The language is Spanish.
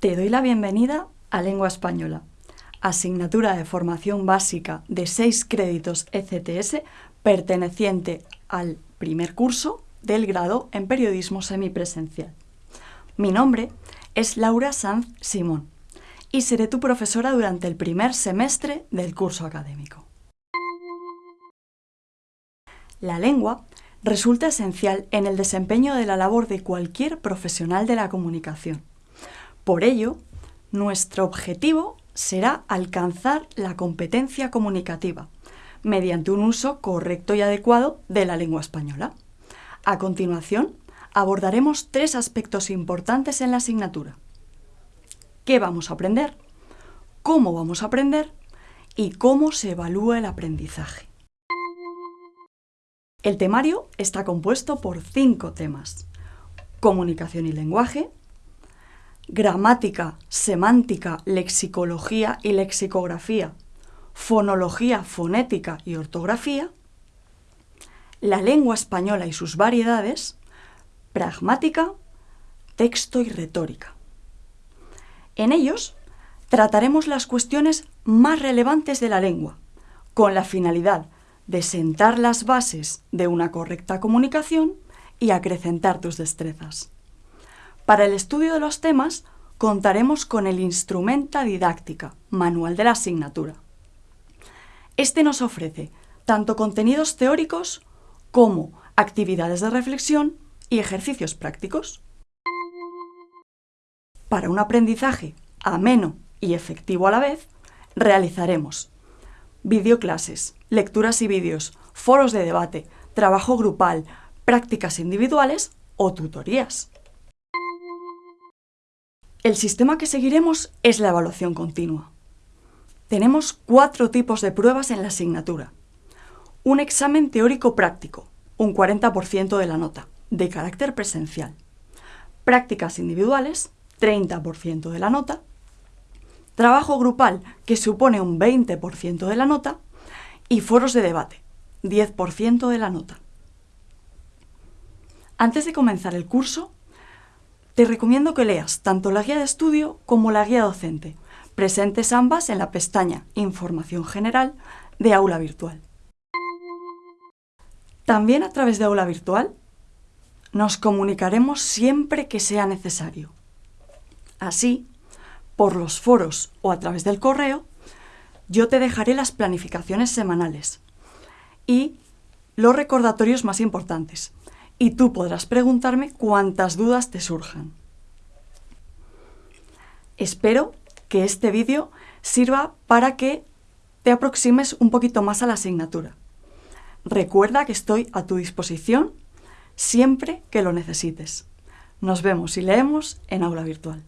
doy la bienvenida a Lengua Española, asignatura de formación básica de 6 créditos ECTS perteneciente al primer curso del grado en Periodismo Semipresencial. Mi nombre es Laura Sanz Simón y seré tu profesora durante el primer semestre del curso académico. La lengua resulta esencial en el desempeño de la labor de cualquier profesional de la comunicación por ello, nuestro objetivo será alcanzar la competencia comunicativa mediante un uso correcto y adecuado de la lengua española. A continuación, abordaremos tres aspectos importantes en la asignatura. ¿Qué vamos a aprender? ¿Cómo vamos a aprender? Y cómo se evalúa el aprendizaje. El temario está compuesto por cinco temas. Comunicación y lenguaje, gramática, semántica, lexicología y lexicografía, fonología, fonética y ortografía, la lengua española y sus variedades, pragmática, texto y retórica. En ellos trataremos las cuestiones más relevantes de la lengua, con la finalidad de sentar las bases de una correcta comunicación y acrecentar tus destrezas. Para el estudio de los temas contaremos con el Instrumenta Didáctica, manual de la asignatura. Este nos ofrece tanto contenidos teóricos como actividades de reflexión y ejercicios prácticos. Para un aprendizaje ameno y efectivo a la vez, realizaremos videoclases, lecturas y vídeos, foros de debate, trabajo grupal, prácticas individuales o tutorías. El sistema que seguiremos es la evaluación continua. Tenemos cuatro tipos de pruebas en la asignatura. Un examen teórico práctico, un 40% de la nota, de carácter presencial. Prácticas individuales, 30% de la nota. Trabajo grupal, que supone un 20% de la nota. Y foros de debate, 10% de la nota. Antes de comenzar el curso, te recomiendo que leas tanto la guía de estudio como la guía docente, presentes ambas en la pestaña Información General de Aula Virtual. También a través de Aula Virtual nos comunicaremos siempre que sea necesario. Así, por los foros o a través del correo, yo te dejaré las planificaciones semanales y los recordatorios más importantes, y tú podrás preguntarme cuantas dudas te surjan. Espero que este vídeo sirva para que te aproximes un poquito más a la asignatura. Recuerda que estoy a tu disposición siempre que lo necesites. Nos vemos y leemos en aula virtual.